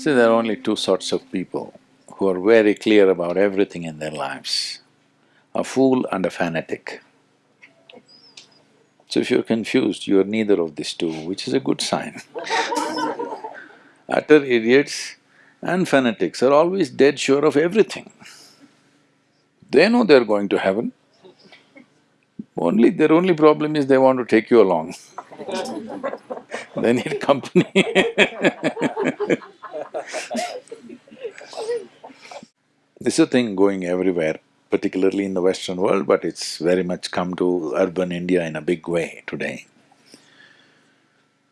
See, there are only two sorts of people who are very clear about everything in their lives, a fool and a fanatic. So if you're confused, you're neither of these two, which is a good sign Utter idiots and fanatics are always dead sure of everything. They know they're going to heaven, only… their only problem is they want to take you along they need company This is a thing going everywhere, particularly in the Western world, but it's very much come to urban India in a big way today.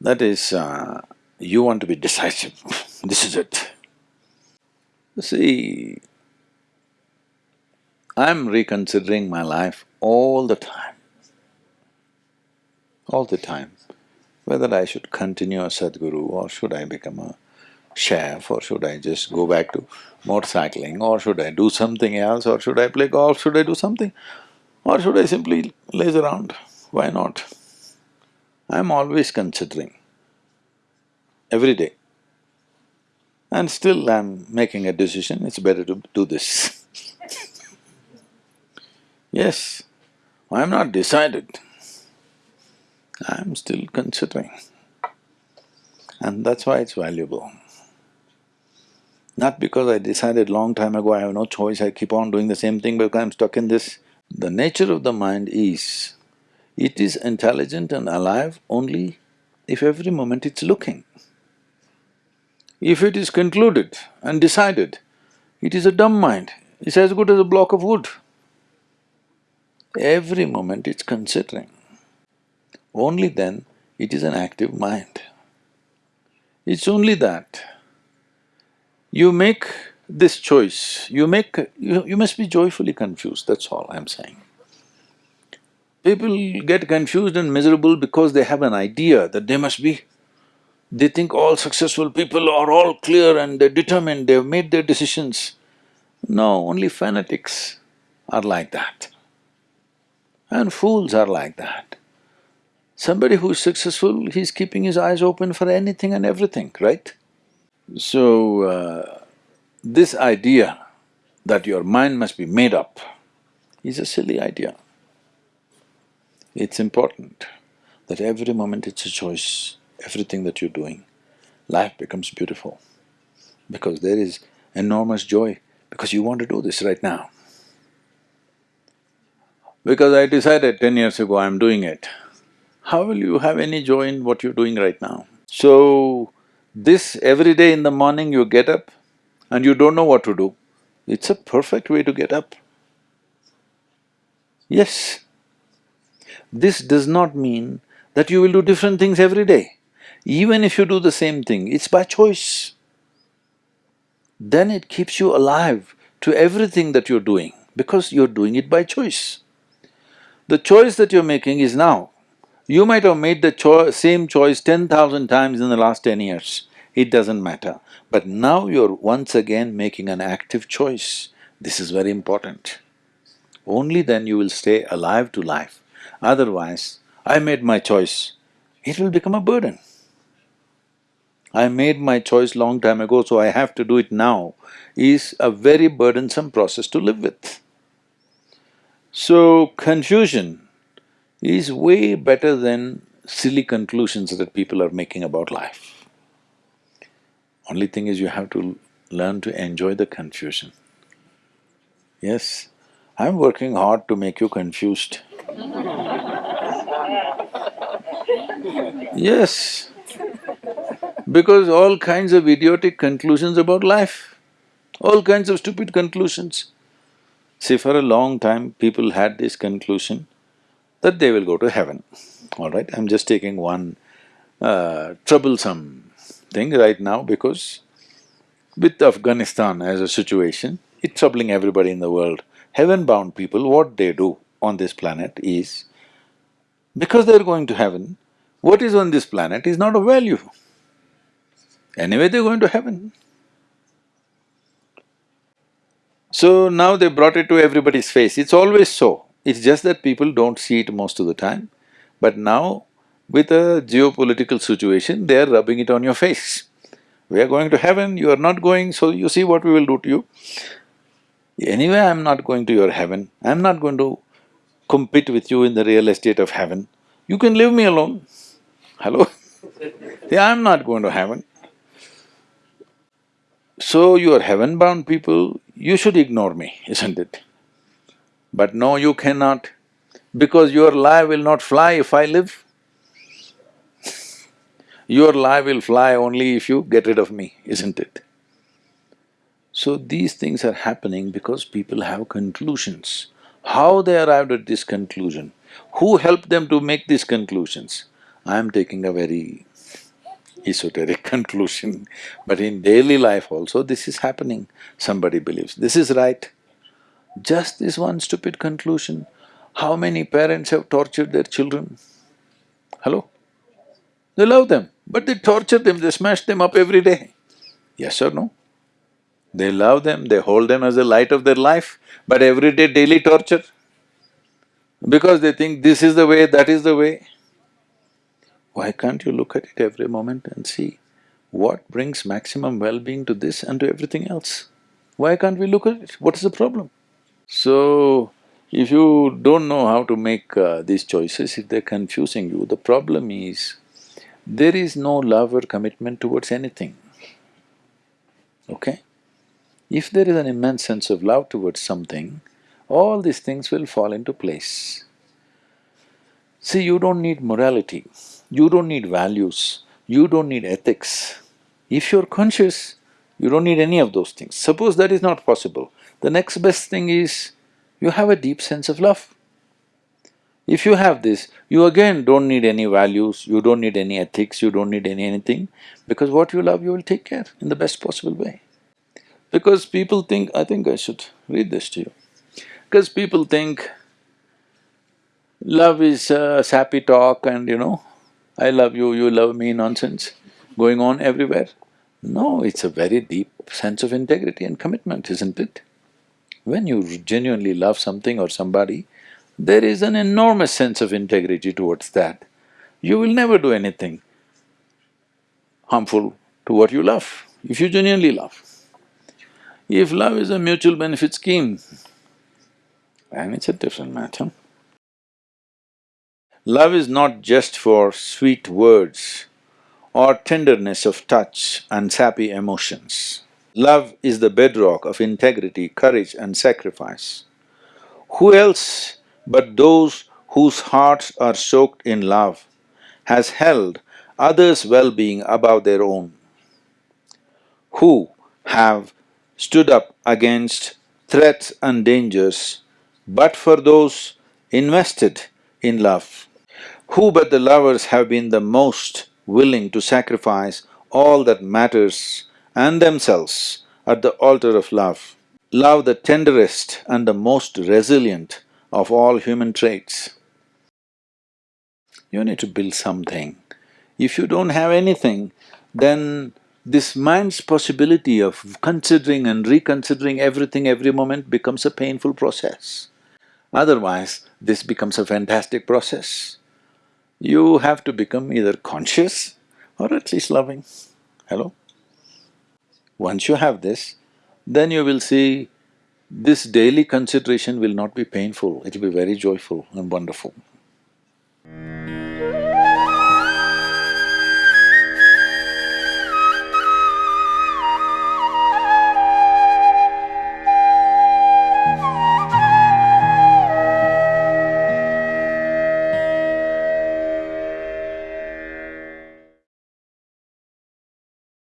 That is, uh, you want to be decisive, this is it. See, I'm reconsidering my life all the time, all the time, whether I should continue as Sadhguru or should I become a chef or should I just go back to motorcycling or should I do something else or should I play golf, should I do something or should I simply laze around, why not? I'm always considering, every day. And still I'm making a decision, it's better to do this Yes, I'm not decided, I'm still considering. And that's why it's valuable. Not because I decided long time ago I have no choice, I keep on doing the same thing because I'm stuck in this. The nature of the mind is, it is intelligent and alive only if every moment it's looking. If it is concluded and decided, it is a dumb mind, it's as good as a block of wood. Every moment it's considering. Only then it is an active mind. It's only that you make this choice, you make… you, you must be joyfully confused, that's all I'm saying. People get confused and miserable because they have an idea that they must be… They think all successful people are all clear and they're determined, they've made their decisions. No, only fanatics are like that. And fools are like that. Somebody who's successful, he's keeping his eyes open for anything and everything, right? So, uh, this idea that your mind must be made up is a silly idea. It's important that every moment it's a choice, everything that you're doing, life becomes beautiful because there is enormous joy because you want to do this right now. Because I decided ten years ago I'm doing it, how will you have any joy in what you're doing right now? So, this every day in the morning you get up and you don't know what to do, it's a perfect way to get up. Yes. This does not mean that you will do different things every day. Even if you do the same thing, it's by choice. Then it keeps you alive to everything that you're doing because you're doing it by choice. The choice that you're making is now. You might have made the same choice ten thousand times in the last ten years it doesn't matter. But now you're once again making an active choice. This is very important. Only then you will stay alive to life. Otherwise, I made my choice, it will become a burden. I made my choice long time ago, so I have to do it now, is a very burdensome process to live with. So, confusion is way better than silly conclusions that people are making about life. Only thing is you have to learn to enjoy the confusion. Yes, I'm working hard to make you confused. yes, because all kinds of idiotic conclusions about life, all kinds of stupid conclusions. See, for a long time people had this conclusion that they will go to heaven, all right? I'm just taking one uh, troublesome thing right now because with Afghanistan as a situation, it's troubling everybody in the world. Heaven-bound people, what they do on this planet is, because they're going to heaven, what is on this planet is not of value. Anyway, they're going to heaven. So now they brought it to everybody's face, it's always so. It's just that people don't see it most of the time. But now with a geopolitical situation, they are rubbing it on your face. We are going to heaven, you are not going, so you see what we will do to you. Anyway, I'm not going to your heaven, I'm not going to compete with you in the real estate of heaven. You can leave me alone. Hello? yeah, I'm not going to heaven. So you are heaven-bound people, you should ignore me, isn't it? But no, you cannot, because your lie will not fly if I live. Your lie will fly only if you get rid of me, isn't it? So these things are happening because people have conclusions. How they arrived at this conclusion? Who helped them to make these conclusions? I am taking a very esoteric conclusion, but in daily life also this is happening. Somebody believes this is right. Just this one stupid conclusion, how many parents have tortured their children? Hello? They love them, but they torture them, they smash them up every day. Yes or no? They love them, they hold them as the light of their life, but every day daily torture. Because they think this is the way, that is the way. Why can't you look at it every moment and see what brings maximum well-being to this and to everything else? Why can't we look at it? What is the problem? So, if you don't know how to make uh, these choices, if they're confusing you, the problem is there is no love or commitment towards anything, okay? If there is an immense sense of love towards something, all these things will fall into place. See, you don't need morality. You don't need values, you don't need ethics. If you're conscious, you don't need any of those things. Suppose that is not possible, the next best thing is you have a deep sense of love. If you have this, you again don't need any values, you don't need any ethics, you don't need any anything, because what you love you will take care in the best possible way. Because people think… I think I should read this to you. Because people think love is uh, sappy talk and you know, I love you, you love me nonsense going on everywhere. No, it's a very deep sense of integrity and commitment, isn't it? When you genuinely love something or somebody, there is an enormous sense of integrity towards that. You will never do anything harmful to what you love, if you genuinely love. If love is a mutual benefit scheme, then it's a different matter. Love is not just for sweet words or tenderness of touch and sappy emotions. Love is the bedrock of integrity, courage and sacrifice. Who else but those whose hearts are soaked in love has held others' well-being above their own? Who have stood up against threats and dangers but for those invested in love? Who but the lovers have been the most willing to sacrifice all that matters and themselves at the altar of love? Love the tenderest and the most resilient of all human traits. You need to build something. If you don't have anything, then this mind's possibility of considering and reconsidering everything every moment becomes a painful process. Otherwise, this becomes a fantastic process you have to become either conscious or at least loving. Hello? Once you have this, then you will see this daily consideration will not be painful, it will be very joyful and wonderful.